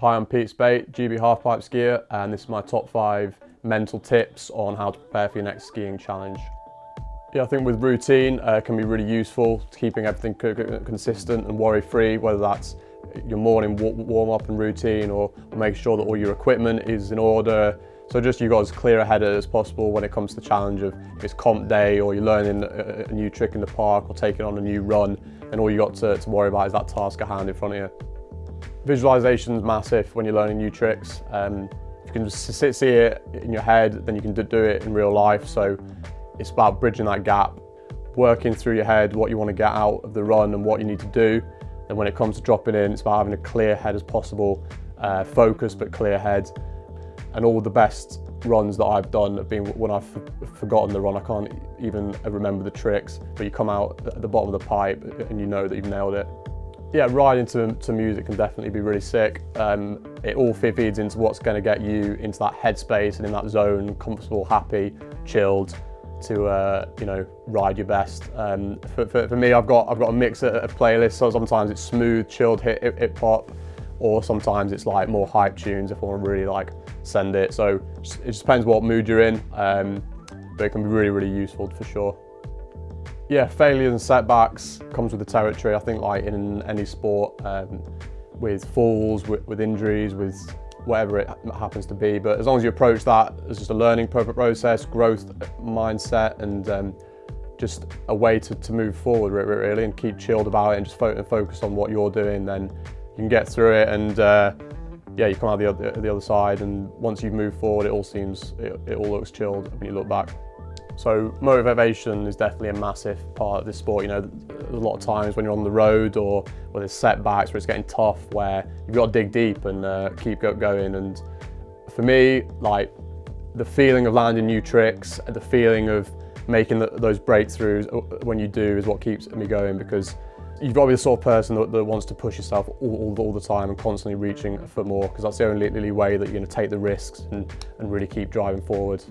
Hi, I'm Pete Speight, GB Halfpipe skier, and this is my top five mental tips on how to prepare for your next skiing challenge. Yeah, I think with routine uh, can be really useful keeping everything consistent and worry-free, whether that's your morning warm-up and routine or, make sure that all your equipment is in order. So just you got as clear a as possible when it comes to the challenge of if it's comp day or you're learning a, a new trick in the park or taking on a new run and all you got to, to worry about is that task at hand in front of you. Visualization is massive when you're learning new tricks. Um, if you can just see it in your head, then you can do it in real life. So it's about bridging that gap, working through your head what you want to get out of the run and what you need to do. And when it comes to dropping in, it's about having a clear head as possible, uh, focused but clear head. And all the best runs that I've done have been when I've forgotten the run. I can't even remember the tricks, but you come out at the bottom of the pipe and you know that you've nailed it. Yeah, riding to, to music can definitely be really sick. Um, it all feeds into what's going to get you into that headspace and in that zone, comfortable, happy, chilled, to uh, you know ride your best. Um, for, for, for, me, I've got I've got a mix of, of playlists. So sometimes it's smooth, chilled hip, hip, hip hop, or sometimes it's like more hype tunes if I want to really like send it. So it just depends what mood you're in, um, but it can be really really useful for sure. Yeah, failures and setbacks comes with the territory. I think like in any sport, um, with falls, with, with, injuries, with whatever it happens to be. But as long as you approach that as just a learning process, growth mindset, and um, just a way to, to move forward really and keep chilled about it and just fo focus on what you're doing, then you can get through it and uh, yeah, you come out the other, the other side and once you've moved forward, it all seems, it, it all looks chilled when you look back. So motivation is definitely a massive part of this sport. You know, a lot of times when you're on the road or where there's setbacks, where it's getting tough, where you've got to dig deep and uh, keep going. And for me, like the feeling of landing new tricks, the feeling of making the, those breakthroughs uh, when you do is what keeps me going because you've got to be the sort of person that, that wants to push yourself all, all, all, the time and constantly reaching for more because that's the only, only way that you're going to take the risks and, and really keep driving forward.